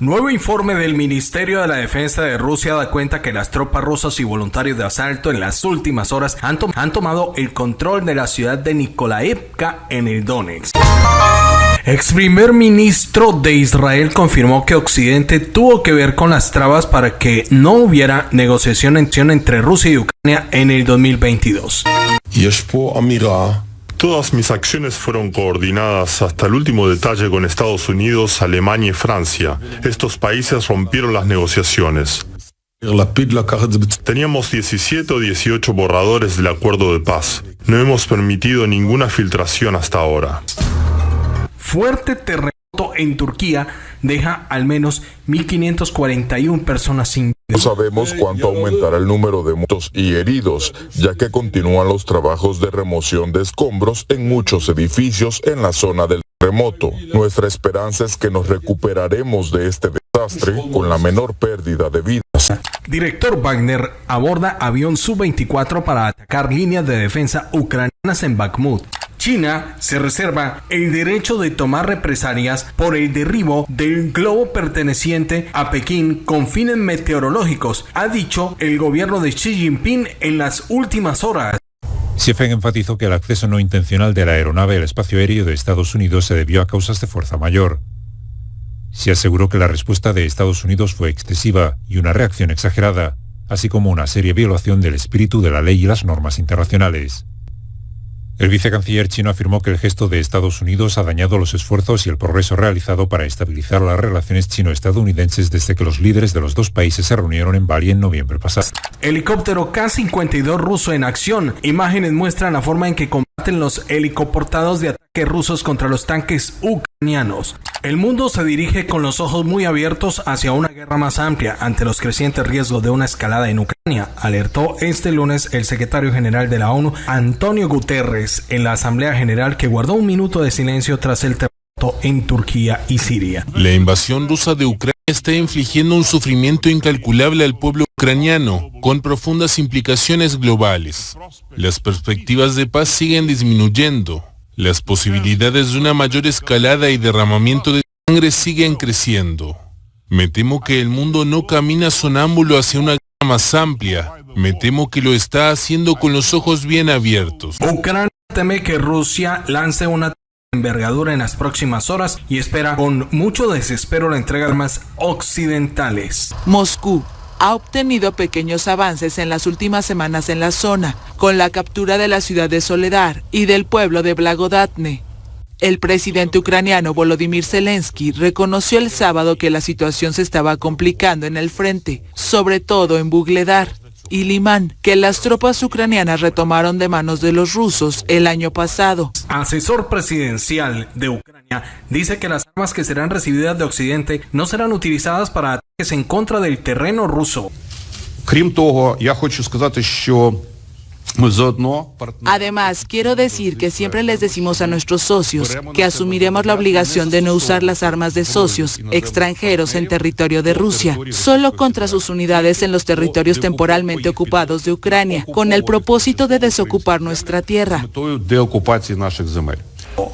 Nuevo informe del Ministerio de la Defensa de Rusia da cuenta que las tropas rusas y voluntarios de asalto en las últimas horas han, tomado el control de la ciudad de Nikolaevka en el Donetsk. Ex primer ministro de Israel confirmó que Occidente tuvo que ver con las trabas para que no hubiera negociación entre Rusia y Ucrania en el 2022. Todas mis acciones fueron coordinadas hasta el último detalle con Estados Unidos, Alemania y Francia. Estos países rompieron las negociaciones. Teníamos 17 o 18 borradores del acuerdo de paz. No hemos permitido ninguna filtración hasta ahora. Fuerte terremoto en Turquía deja al menos 1.541 personas sin no sabemos cuánto aumentará el número de muertos y heridos, ya que continúan los trabajos de remoción de escombros en muchos edificios en la zona del terremoto. Nuestra esperanza es que nos recuperaremos de este desastre con la menor pérdida de vidas. Director Wagner aborda avión Su-24 para atacar líneas de defensa ucranianas en Bakhmut. China se reserva el derecho de tomar represalias por el derribo del globo perteneciente a Pekín con fines meteorológicos, ha dicho el gobierno de Xi Jinping en las últimas horas. Xi enfatizó que el acceso no intencional de la aeronave al espacio aéreo de Estados Unidos se debió a causas de fuerza mayor. Se aseguró que la respuesta de Estados Unidos fue excesiva y una reacción exagerada, así como una seria violación del espíritu de la ley y las normas internacionales. El vicecanciller chino afirmó que el gesto de Estados Unidos ha dañado los esfuerzos y el progreso realizado para estabilizar las relaciones chino-estadounidenses desde que los líderes de los dos países se reunieron en Bali en noviembre pasado. Helicóptero K-52 ruso en acción. Imágenes muestran la forma en que los helicoportados de ataque rusos contra los tanques ucranianos. El mundo se dirige con los ojos muy abiertos hacia una guerra más amplia ante los crecientes riesgos de una escalada en Ucrania, alertó este lunes el secretario general de la ONU, Antonio Guterres, en la Asamblea General que guardó un minuto de silencio tras el terremoto en Turquía y Siria. La invasión rusa de Ucrania está infligiendo un sufrimiento incalculable al pueblo ucraniano, con profundas implicaciones globales. Las perspectivas de paz siguen disminuyendo las posibilidades de una mayor escalada y derramamiento de sangre siguen creciendo. Me temo que el mundo no camina sonámbulo hacia una guerra más amplia. Me temo que lo está haciendo con los ojos bien abiertos. Ucrania teme que Rusia lance una envergadura en las próximas horas y espera con mucho desespero la entrega de armas occidentales. Moscú ha obtenido pequeños avances en las últimas semanas en la zona, con la captura de la ciudad de Soledar y del pueblo de Blagodatne. El presidente ucraniano Volodymyr Zelensky reconoció el sábado que la situación se estaba complicando en el frente, sobre todo en Bugledar y Limán, que las tropas ucranianas retomaron de manos de los rusos el año pasado. Asesor presidencial de Ucrania dice que las armas que serán recibidas de Occidente no serán utilizadas para ataques en contra del terreno ruso. Además, quiero decir que siempre les decimos a nuestros socios que asumiremos la obligación de no usar las armas de socios extranjeros en territorio de Rusia, solo contra sus unidades en los territorios temporalmente ocupados de Ucrania, con el propósito de desocupar nuestra tierra.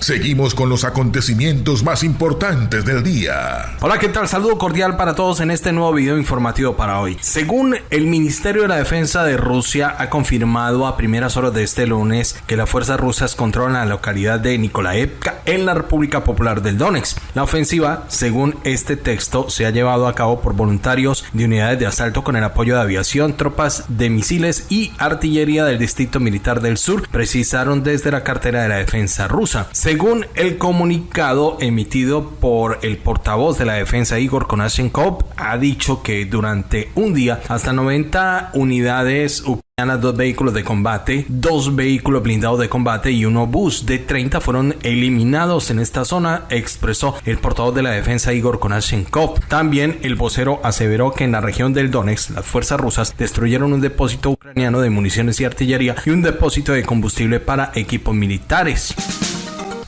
Seguimos con los acontecimientos más importantes del día. Hola, ¿qué tal? Saludo cordial para todos en este nuevo video informativo para hoy. Según el Ministerio de la Defensa de Rusia ha confirmado a primeras horas de este lunes que las fuerzas rusas controlan la localidad de Nikolaevka en la República Popular del Donetsk. La ofensiva, según este texto, se ha llevado a cabo por voluntarios de unidades de asalto con el apoyo de aviación, tropas de misiles y artillería del Distrito Militar del Sur, precisaron desde la cartera de la defensa rusa. Según el comunicado emitido por el portavoz de la defensa Igor Konashenkov, ha dicho que durante un día hasta 90 unidades ucranianas, dos vehículos de combate, dos vehículos blindados de combate y un obús de 30 fueron eliminados en esta zona, expresó el portavoz de la defensa Igor Konashenkov. También el vocero aseveró que en la región del Donetsk las fuerzas rusas destruyeron un depósito ucraniano de municiones y artillería y un depósito de combustible para equipos militares.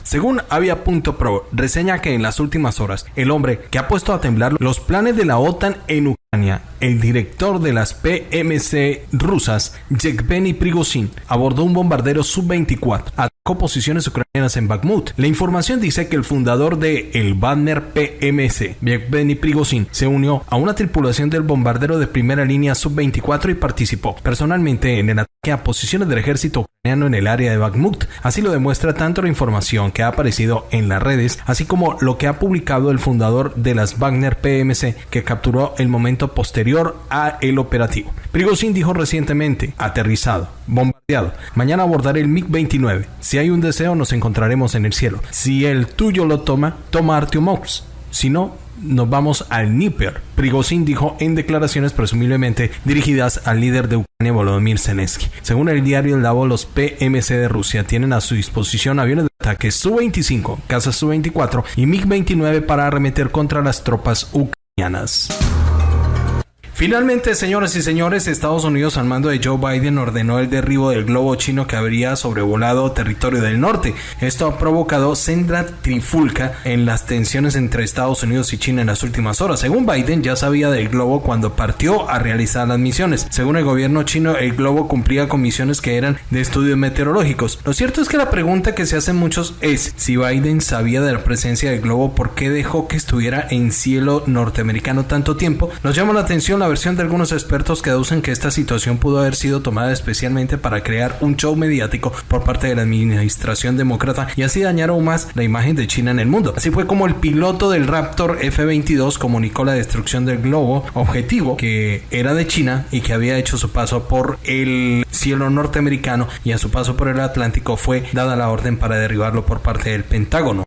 Según Avia.pro, reseña que en las últimas horas, el hombre que ha puesto a temblar los planes de la OTAN en Ucrania, el director de las PMC rusas, Yevgeny Prigozhin, abordó un bombardero Sub-24, posiciones ucranianas en Bakhmut. La información dice que el fundador de el Wagner PMC, Yevgeny Prigozhin, se unió a una tripulación del bombardero de primera línea Sub-24 y participó personalmente en el ataque a posiciones del ejército ucraniano en el área de Bakhmut. Así lo demuestra tanto la información que ha aparecido en las redes, así como lo que ha publicado el fundador de las Wagner PMC, que capturó el momento posterior a el operativo. Prigozhin dijo recientemente, aterrizado, bombardeado, mañana abordaré el MiG-29. Si hay un deseo, nos encontraremos en el cielo. Si el tuyo lo toma, toma Artyomovsk. Si no, nos vamos al Níper. Prigozhin dijo en declaraciones presumiblemente dirigidas al líder de Ucrania Volodymyr Zelensky. Según el diario El Davo, los PMC de Rusia tienen a su disposición aviones de ataque Su-25, cazas Su-24 y MiG-29 para arremeter contra las tropas ucranianas. Finalmente, señoras y señores, Estados Unidos al mando de Joe Biden ordenó el derribo del globo chino que habría sobrevolado territorio del norte. Esto ha provocado senda trifulca en las tensiones entre Estados Unidos y China en las últimas horas. Según Biden, ya sabía del globo cuando partió a realizar las misiones. Según el gobierno chino, el globo cumplía con misiones que eran de estudios meteorológicos. Lo cierto es que la pregunta que se hacen muchos es si Biden sabía de la presencia del globo, ¿por qué dejó que estuviera en cielo norteamericano tanto tiempo? Nos llama la atención la versión de algunos expertos que aducen que esta situación pudo haber sido tomada especialmente para crear un show mediático por parte de la administración demócrata y así dañar aún más la imagen de China en el mundo. Así fue como el piloto del Raptor F-22 comunicó la destrucción del globo objetivo que era de China y que había hecho su paso por el cielo norteamericano y a su paso por el Atlántico fue dada la orden para derribarlo por parte del Pentágono.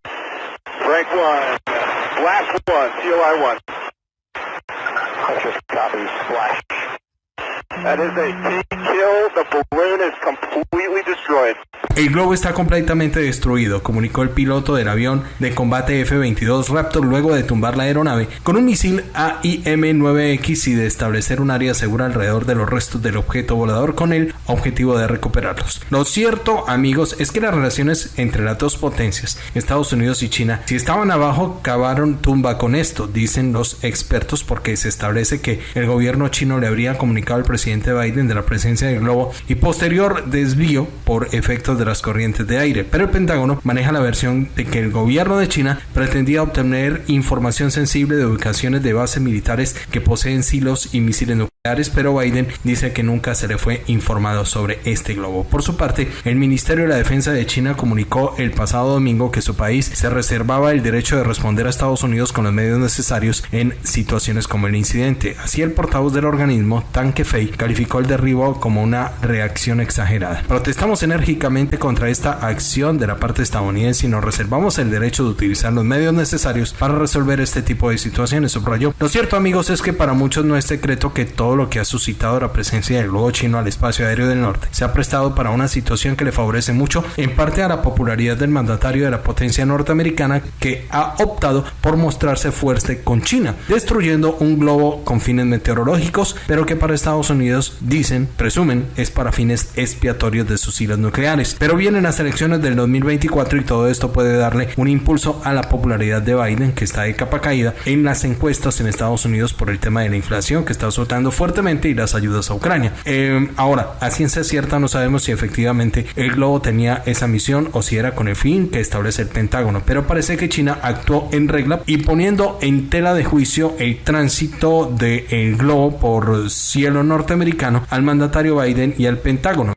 That is a T kill. The balloon is completely destroyed. El globo está completamente destruido, comunicó el piloto del avión de combate F-22 Raptor luego de tumbar la aeronave con un misil AIM-9X y de establecer un área segura alrededor de los restos del objeto volador con el objetivo de recuperarlos. Lo cierto, amigos, es que las relaciones entre las dos potencias, Estados Unidos y China, si estaban abajo, cavaron tumba con esto, dicen los expertos, porque se establece que el gobierno chino le habría comunicado al presidente Biden de la presencia del globo y posterior desvío por efectos de las corrientes de aire, pero el Pentágono maneja la versión de que el gobierno de China pretendía obtener información sensible de ubicaciones de bases militares que poseen silos y misiles nucleares, pero Biden dice que nunca se le fue informado sobre este globo. Por su parte, el Ministerio de la Defensa de China comunicó el pasado domingo que su país se reservaba el derecho de responder a Estados Unidos con los medios necesarios en situaciones como el incidente. Así el portavoz del organismo, Tan Kefei, calificó el derribo como una reacción exagerada. Protestamos enérgicamente contra esta acción de la parte estadounidense y nos reservamos el derecho de utilizar los medios necesarios para resolver este tipo de situaciones, subrayó. Lo cierto, amigos, es que para muchos no es secreto que todo lo que ha suscitado la presencia del globo chino al espacio aéreo del norte se ha prestado para una situación que le favorece mucho, en parte a la popularidad del mandatario de la potencia norteamericana que ha optado por mostrarse fuerte con China, destruyendo un globo con fines meteorológicos, pero que para Estados Unidos dicen, presumen, es para fines expiatorios de sus hilos nucleares. Pero vienen las elecciones del 2024 y todo esto puede darle un impulso a la popularidad de Biden que está de capa caída en las encuestas en Estados Unidos por el tema de la inflación que está soltando fuertemente y las ayudas a Ucrania. Eh, ahora, a ciencia cierta no sabemos si efectivamente el globo tenía esa misión o si era con el fin que establece el Pentágono, pero parece que China actuó en regla y poniendo en tela de juicio el tránsito del globo por cielo norteamericano al mandatario Biden y al Pentágono.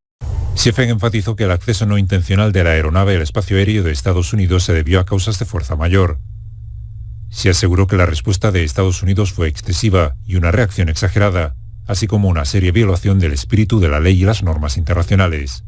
Siefen enfatizó que el acceso no intencional de la aeronave al espacio aéreo de Estados Unidos se debió a causas de fuerza mayor. Se aseguró que la respuesta de Estados Unidos fue excesiva y una reacción exagerada, así como una seria violación del espíritu de la ley y las normas internacionales.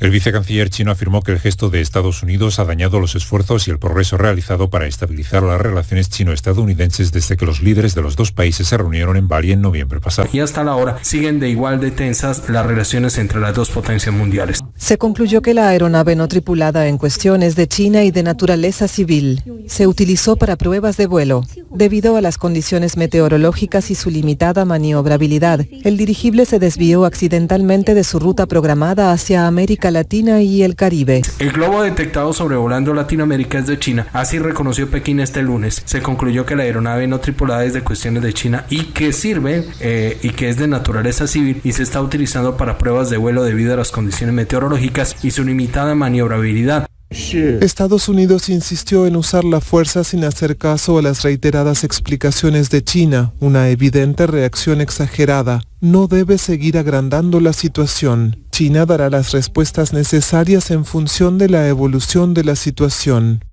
El vicecanciller chino afirmó que el gesto de Estados Unidos ha dañado los esfuerzos y el progreso realizado para estabilizar las relaciones chino-estadounidenses desde que los líderes de los dos países se reunieron en Bali en noviembre pasado. Y hasta la hora siguen de igual de tensas las relaciones entre las dos potencias mundiales. Se concluyó que la aeronave no tripulada en cuestión es de China y de naturaleza civil. Se utilizó para pruebas de vuelo. Debido a las condiciones meteorológicas y su limitada maniobrabilidad, el dirigible se desvió accidentalmente de su ruta programada hacia América Latina y el Caribe. El globo detectado sobrevolando Latinoamérica es de China, así reconoció Pekín este lunes. Se concluyó que la aeronave no tripulada es de cuestiones de China y que sirve eh, y que es de naturaleza civil y se está utilizando para pruebas de vuelo debido a las condiciones meteorológicas meteorológicas y su limitada maniobrabilidad. Estados Unidos insistió en usar la fuerza sin hacer caso a las reiteradas explicaciones de China, una evidente reacción exagerada. No debe seguir agrandando la situación. China dará las respuestas necesarias en función de la evolución de la situación.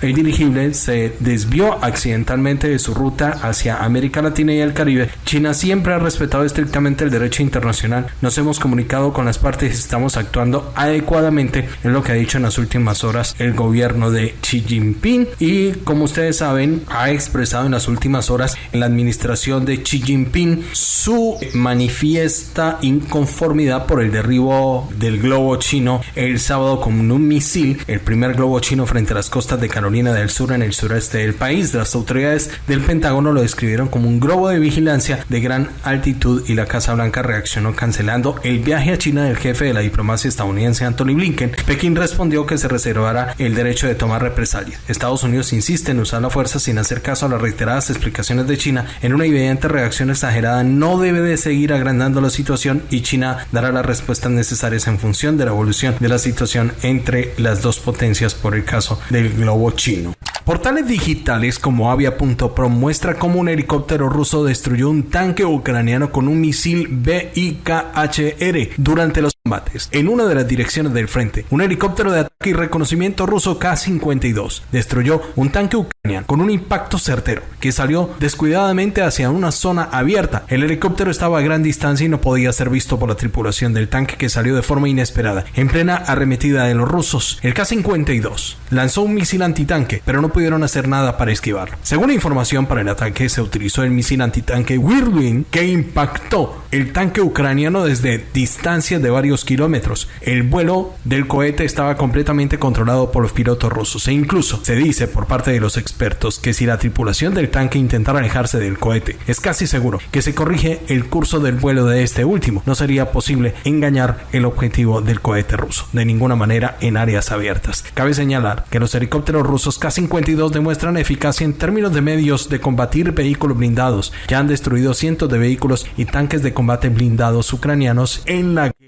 El dirigible se desvió accidentalmente de su ruta hacia América Latina y el Caribe. China siempre ha respetado estrictamente el derecho internacional. Nos hemos comunicado con las partes y estamos actuando adecuadamente, es lo que ha dicho en las últimas horas el gobierno de Xi Jinping. Y como ustedes saben, ha expresado en las últimas horas en la administración de Xi Jinping su manifiesta inconformidad por el derribo del globo chino el sábado con un misil, el primer globo chino frente a las costas de Carolina del Sur en el sureste del país. Las autoridades del Pentágono lo describieron como un globo de vigilancia de gran altitud y la Casa Blanca reaccionó cancelando el viaje a China del jefe de la diplomacia estadounidense Anthony Blinken. Pekín respondió que se reservará el derecho de tomar represalias. Estados Unidos insiste en usar la fuerza sin hacer caso a las reiteradas explicaciones de China en una evidente reacción exagerada. No debe de seguir agrandando la situación y China dará las respuestas necesarias en función de la evolución de la situación entre las dos potencias por el caso del globo chino. Portales digitales como Avia.pro muestra cómo un helicóptero ruso destruyó un tanque ucraniano con un misil BIKHR durante los combates en una de las direcciones del frente. Un helicóptero de ataque y reconocimiento ruso K-52 destruyó un tanque ucraniano con un impacto certero que salió descuidadamente hacia una zona abierta. El helicóptero estaba a gran distancia y no podía ser visto por la tripulación del tanque que salió de forma inesperada. En plena arremetida de los rusos, el K-52 lanzó un misil antitanque, pero no pudieron hacer nada para esquivarlo. Según información para el ataque, se utilizó el misil antitanque Whirlwind que impactó el tanque ucraniano desde distancias de varios kilómetros. El vuelo del cohete estaba completamente controlado por los pilotos rusos e incluso se dice por parte de los expertos que si la tripulación del tanque intentara alejarse del cohete, es casi seguro que se corrige el curso del vuelo de este último. No sería posible engañar el objetivo del cohete ruso, de ninguna manera en áreas abiertas. Cabe señalar que los helicópteros rusos K-52 demuestran eficacia en términos de medios de combatir vehículos blindados. Ya han destruido cientos de vehículos y tanques de combate blindados ucranianos en la guerra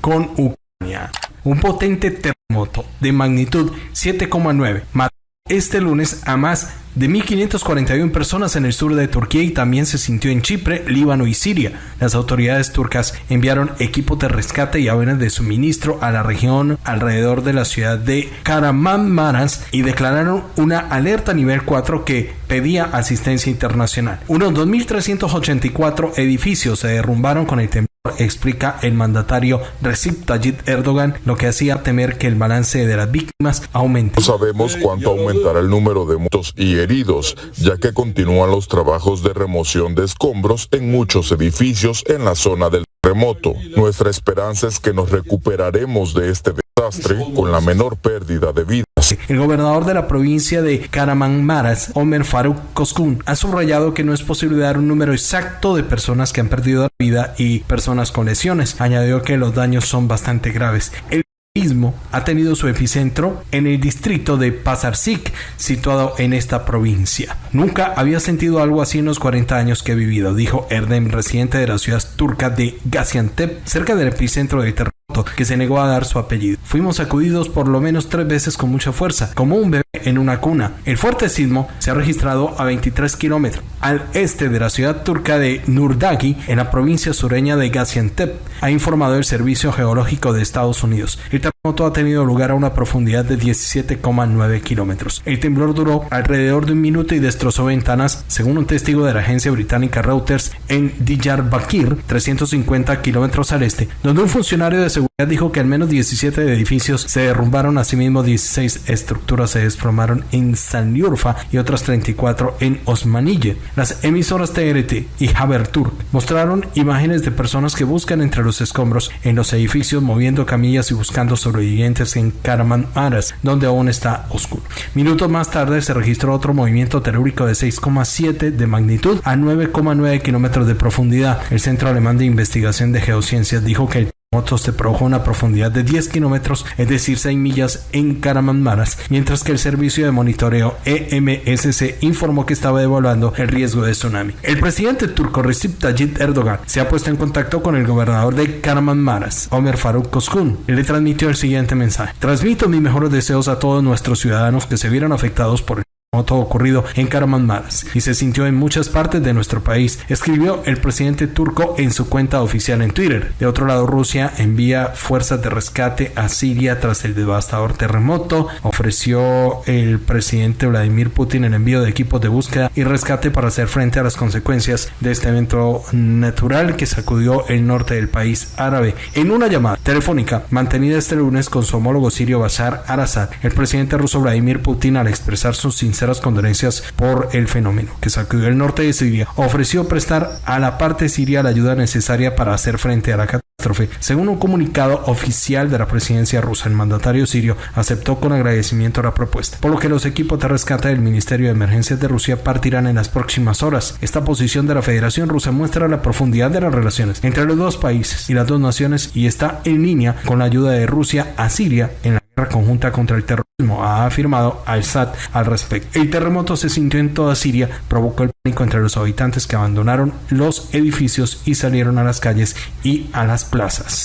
con Ucrania. Un potente terremoto de magnitud 7,9 mató este lunes a más de 1.541 personas en el sur de Turquía y también se sintió en Chipre, Líbano y Siria. Las autoridades turcas enviaron equipos de rescate y aviones de suministro a la región alrededor de la ciudad de Kahramanmaraş y declararon una alerta nivel 4 que pedía asistencia internacional. Unos 2.384 edificios se derrumbaron con el temblor explica el mandatario Recep Tayyip Erdogan, lo que hacía temer que el balance de las víctimas aumente. No sabemos cuánto aumentará el número de muertos y heridos, ya que continúan los trabajos de remoción de escombros en muchos edificios en la zona del terremoto. Nuestra esperanza es que nos recuperaremos de este desastre con la menor pérdida de vidas. El gobernador de la provincia de Kahramanmaraş, Omer Faruk Koskun, ha subrayado que no es posible dar un número exacto de personas que han perdido la vida y personas con lesiones. Añadió que los daños son bastante graves. El sismo ha tenido su epicentro en el distrito de Pazarsik, situado en esta provincia. Nunca había sentido algo así en los 40 años que he vivido, dijo Erdem, residente de la ciudad turca de Gaziantep, cerca del epicentro del terremoto que se negó a dar su apellido. Fuimos sacudidos por lo menos tres veces con mucha fuerza, como un bebé en una cuna. El fuerte sismo se ha registrado a 23 kilómetros al este de la ciudad turca de Nurdagi, en la provincia sureña de Gaziantep, ha informado el Servicio Geológico de Estados Unidos. El ha tenido lugar a una profundidad de 17,9 kilómetros. El temblor duró alrededor de un minuto y destrozó ventanas, según un testigo de la agencia británica Reuters, en Diyarbakir, 350 kilómetros al este, donde un funcionario de seguridad dijo que al menos 17 edificios se derrumbaron, asimismo 16 estructuras se desplomaron en Sanliurfa y otras 34 en Osmanille. Las emisoras TRT y Haberturk mostraron imágenes de personas que buscan entre los escombros en los edificios moviendo camillas y buscando sobrevivientes en Kahramanmaraş, donde aún está oscuro. Minutos más tarde se registró otro movimiento telúrico de 6,7 de magnitud a 9,9 kilómetros de profundidad. El Centro Alemán de Investigación de Geociencias dijo que el terremoto se produjo una profundidad de 10 kilómetros, es decir, 6 millas en Karamanmaras, mientras que el servicio de monitoreo EMSC informó que estaba evaluando el riesgo de tsunami. El presidente turco Recep Tayyip Erdogan se ha puesto en contacto con el gobernador de Karamanmaras, Omer Faruk Koskun, y le transmitió el siguiente mensaje. Transmito mis mejores deseos a todos nuestros ciudadanos que se vieron afectados por el todo ocurrido en Karamanmaras y se sintió en muchas partes de nuestro país, escribió el presidente turco en su cuenta oficial en Twitter. De otro lado, Rusia envía fuerzas de rescate a Siria tras el devastador terremoto. Ofreció el presidente Vladimir Putin el envío de equipos de búsqueda y rescate para hacer frente a las consecuencias de este evento natural que sacudió el norte del país árabe. En una llamada telefónica mantenida este lunes con su homólogo sirio Bashar al-Assad, el presidente ruso Vladimir Putin al expresar su sinceridad las condolencias por el fenómeno que sacudió el norte de Siria, ofreció prestar a la parte siria la ayuda necesaria para hacer frente a la catástrofe. Según un comunicado oficial de la presidencia rusa, el mandatario sirio aceptó con agradecimiento la propuesta, por lo que los equipos de rescate del Ministerio de Emergencias de Rusia partirán en las próximas horas. Esta posición de la Federación Rusa muestra la profundidad de las relaciones entre los dos países y las dos naciones y está en línea con la ayuda de Rusia a Siria en la conjunta contra el terrorismo, ha afirmado al-Sad al respecto. El terremoto se sintió en toda Siria, provocó el pánico entre los habitantes que abandonaron los edificios y salieron a las calles y a las plazas.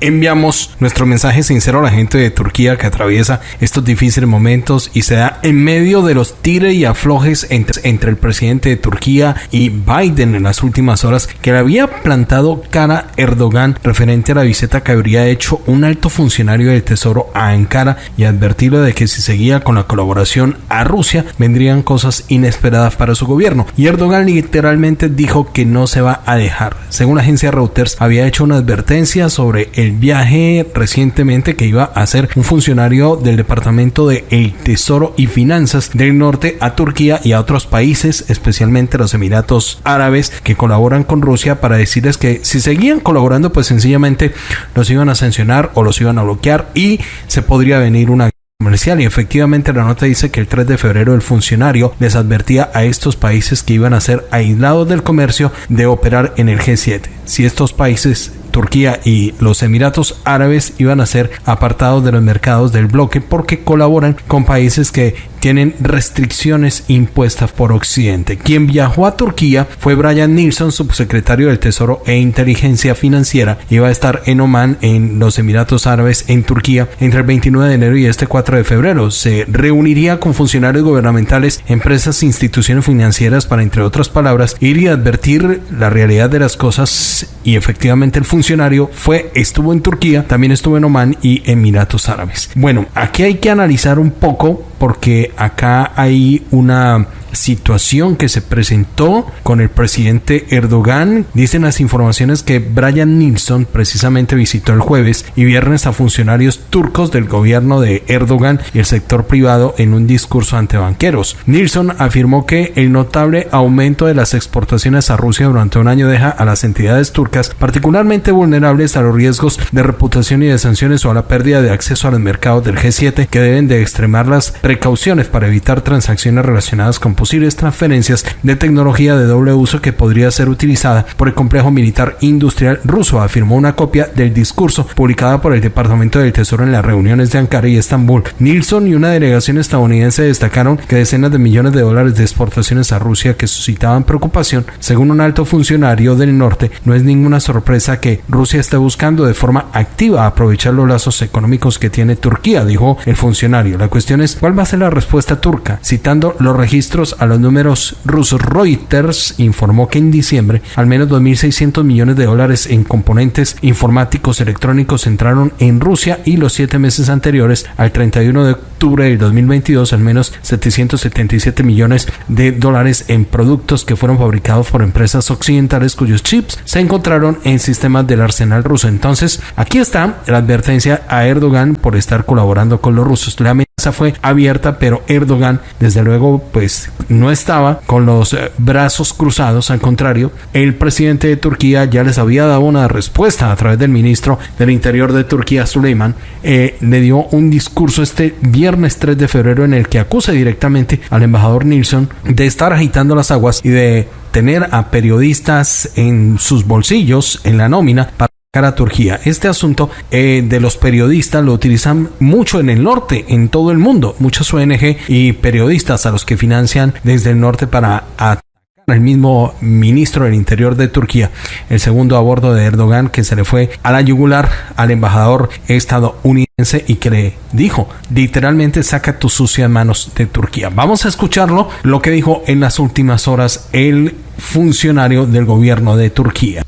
Enviamos nuestro mensaje sincero a la gente de Turquía que atraviesa estos difíciles momentos y se da en medio de los tire y aflojes entre, entre, el presidente de Turquía y Biden en las últimas horas que le había plantado cara Erdogan referente a la visita que habría hecho un alto funcionario del Tesoro a Ankara y advertirle de que si seguía con la colaboración a Rusia vendrían cosas inesperadas para su gobierno. Y Erdogan literalmente dijo que no se va a dejar. Según la agencia Reuters había hecho una advertencia sobre el viaje recientemente que iba a hacer un funcionario del Departamento de El Tesoro y Finanzas del Norte a Turquía y a otros países, especialmente los Emiratos Árabes, que colaboran con Rusia para decirles que si seguían colaborando, pues sencillamente los iban a sancionar o los iban a bloquear y se podría venir una comercial y efectivamente la nota dice que el 3 de febrero el funcionario les advertía a estos países que iban a ser aislados del comercio de operar en el G7. Si estos países Turquía y los Emiratos Árabes iban a ser apartados de los mercados del bloque porque colaboran con países que tienen restricciones impuestas por Occidente. Quien viajó a Turquía fue Brian Nilsson, subsecretario del Tesoro e Inteligencia Financiera. Iba a estar en Oman, en los Emiratos Árabes, en Turquía, entre el 29 de enero y este 4 de febrero. Se reuniría con funcionarios gubernamentales, empresas e instituciones financieras para, entre otras palabras, ir y advertir la realidad de las cosas y efectivamente el funcionario fue, estuvo en Turquía, también estuvo en Oman y Emiratos Árabes. Bueno, aquí hay que analizar un poco porque acá hay una situación que se presentó con el presidente Erdogan. Dicen las informaciones que Brian Nilsson precisamente visitó el jueves y viernes a funcionarios turcos del gobierno de Erdogan y el sector privado en un discurso ante banqueros. Nilsson afirmó que el notable aumento de las exportaciones a Rusia durante un año deja a las entidades turcas particularmente vulnerables a los riesgos de reputación y de sanciones o a la pérdida de acceso a los mercados del G7 que deben de extremar las precauciones para evitar transacciones relacionadas con posibles transferencias de tecnología de doble uso que podría ser utilizada por el complejo militar industrial ruso, afirmó una copia del discurso publicada por el Departamento del Tesoro en las reuniones de Ankara y Estambul. Nilsson y una delegación estadounidense destacaron que decenas de millones de dólares de exportaciones a Rusia que suscitaban preocupación, según un alto funcionario del norte, no es ninguna sorpresa que Rusia esté buscando de forma activa aprovechar los lazos económicos que tiene Turquía, dijo el funcionario. La cuestión es cuál va a ser la respuesta turca, citando los registros a los números rusos, Reuters informó que en diciembre al menos 2.600 millones de dólares en componentes informáticos electrónicos entraron en Rusia y los siete meses anteriores al 31 de octubre del 2022 al menos 777 millones de dólares en productos que fueron fabricados por empresas occidentales cuyos chips se encontraron en sistemas del arsenal ruso. Entonces, aquí está la advertencia a Erdogan por estar colaborando con los rusos. La amenaza fue abierta, pero Erdogan, desde luego, pues no estaba con los eh, brazos cruzados, al contrario, el presidente de Turquía ya les había dado una respuesta a través del ministro del Interior de Turquía, Suleiman, eh, le dio un discurso este viernes 3 de febrero en el que acusa directamente al embajador Nilsson de estar agitando las aguas y de tener a periodistas en sus bolsillos en la nómina para a Turquía. Este asunto eh, de los periodistas lo utilizan mucho en el norte, en todo el mundo. Muchas ONG y periodistas a los que financian desde el norte para atacar al mismo ministro del Interior de Turquía, el segundo a bordo de Erdogan, que se le fue a la yugular al embajador estadounidense y que le dijo, literalmente saca tus sucias manos de Turquía. Vamos a escucharlo, lo que dijo en las últimas horas el funcionario del gobierno de Turquía.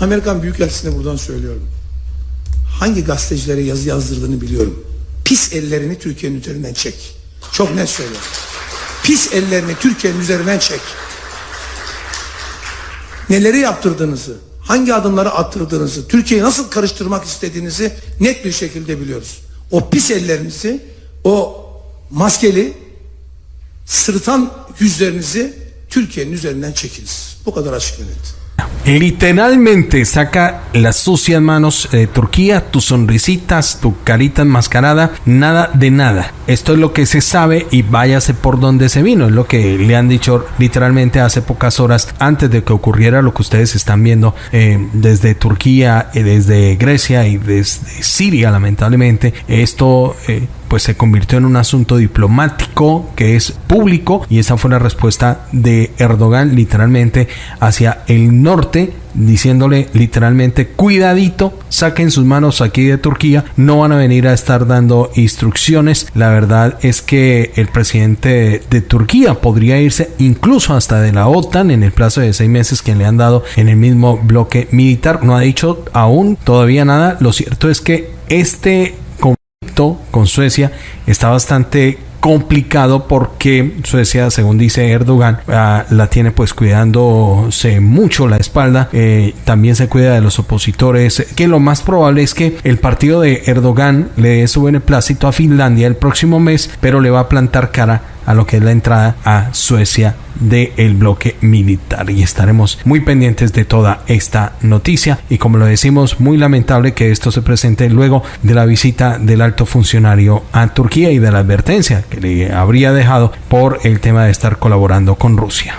Amerikan Büyükelçisi'ne buradan söylüyorum. Hangi gazetecilere yazı yazdırdığını biliyorum. Pis ellerini Türkiye'nin üzerinden çek. Çok net söylüyorum. Pis ellerini Türkiye'nin üzerinden çek. Neleri yaptırdığınızı, hangi adımları attırdığınızı, Türkiye'yi nasıl karıştırmak istediğinizi net bir şekilde biliyoruz. O pis ellerinizi, o maskeli, sırıtan yüzlerinizi Türkiye'nin üzerinden çekiniz. Bu kadar açık ve net. Literalmente saca las sucias manos de Turquía, tus sonrisitas, tu carita enmascarada, nada de nada. Esto es lo que se sabe y váyase por donde se vino. Es lo que le han dicho literalmente hace pocas horas antes de que ocurriera lo que ustedes están viendo eh, desde Turquía, eh, desde Grecia y desde Siria, lamentablemente. Esto eh, pues se convirtió en un asunto diplomático que es público y esa fue la respuesta de Erdogan literalmente hacia el norte diciéndole literalmente cuidadito, saquen sus manos aquí de Turquía, no van a venir a estar dando instrucciones. La verdad es que el presidente de Turquía podría irse incluso hasta de la OTAN en el plazo de seis meses que le han dado en el mismo bloque militar. No ha dicho aún todavía nada. Lo cierto es que este con Suecia está bastante complicado porque Suecia, según dice Erdogan, ah, la tiene pues cuidándose mucho la espalda, eh, también se cuida de los opositores, que lo más probable es que el partido de Erdogan le dé su beneplácito a Finlandia el próximo mes, pero le va a plantar cara a lo que es la entrada a Suecia del bloque militar y estaremos muy pendientes de toda esta noticia y como lo decimos muy lamentable que esto se presente luego de la visita del alto funcionario a Turquía y de la advertencia que le habría dejado por el tema de estar colaborando con Rusia.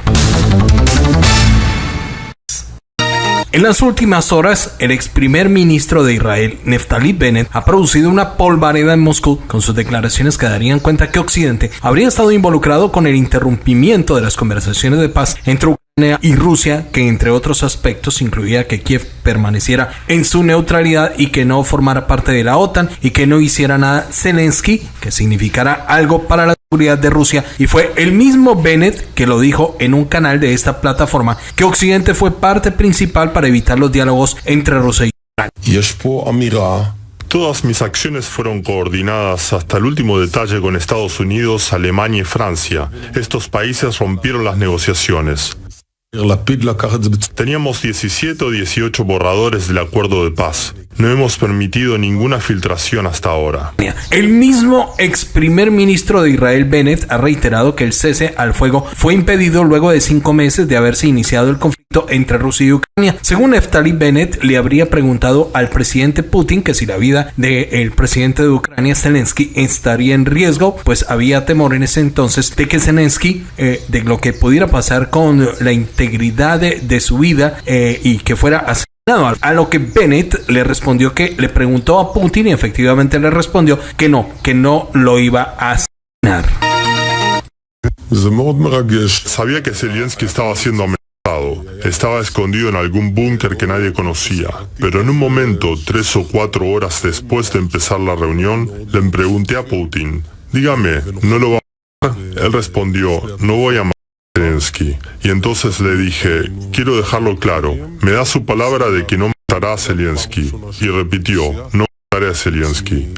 En las últimas horas, el ex primer ministro de Israel, Neftali Bennett, ha producido una polvareda en Moscú con sus declaraciones que darían cuenta que Occidente habría estado involucrado con el interrumpimiento de las conversaciones de paz entre Ucrania y Rusia, que entre otros aspectos incluía que Kiev permaneciera en su neutralidad y que no formara parte de la OTAN y que no hiciera nada Zelensky, que significara algo para la seguridad de Rusia y fue el mismo Bennett que lo dijo en un canal de esta plataforma que Occidente fue parte principal para evitar los diálogos entre Rusia y Ucrania. Todas mis acciones fueron coordinadas hasta el último detalle con Estados Unidos, Alemania y Francia. Estos países rompieron las negociaciones. Teníamos 17 o 18 borradores del acuerdo de paz. No hemos permitido ninguna filtración hasta ahora. El mismo ex primer ministro de Israel Bennett ha reiterado que el cese al fuego fue impedido luego de cinco meses de haberse iniciado el conflicto entre Rusia y Ucrania. Según Neftali Bennett, le habría preguntado al presidente Putin que si la vida del presidente de Ucrania, Zelensky, estaría en riesgo, pues había temor en ese entonces de que Zelensky, eh, de lo que pudiera pasar con la integridad de, su vida eh, y que fuera así a lo que Bennett le respondió que le preguntó a Putin y efectivamente le respondió que no, que no lo iba a asesinar. Sabía que Zelensky estaba siendo amenazado. Estaba escondido en algún búnker que nadie conocía. Pero en un momento, tres o cuatro horas después de empezar la reunión, le pregunté a Putin, dígame, ¿no lo va a matar? Él respondió, no voy a matar. Y entonces le dije, quiero dejarlo claro, me da su palabra de que no matará a Zelensky. Y repitió, no mataré a Zelensky.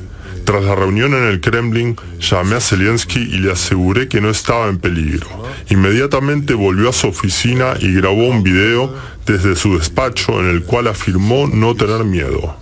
Tras la reunión en el Kremlin, llamé a Zelensky y le aseguré que no estaba en peligro. Inmediatamente volvió a su oficina y grabó un video desde su despacho en el cual afirmó no tener miedo.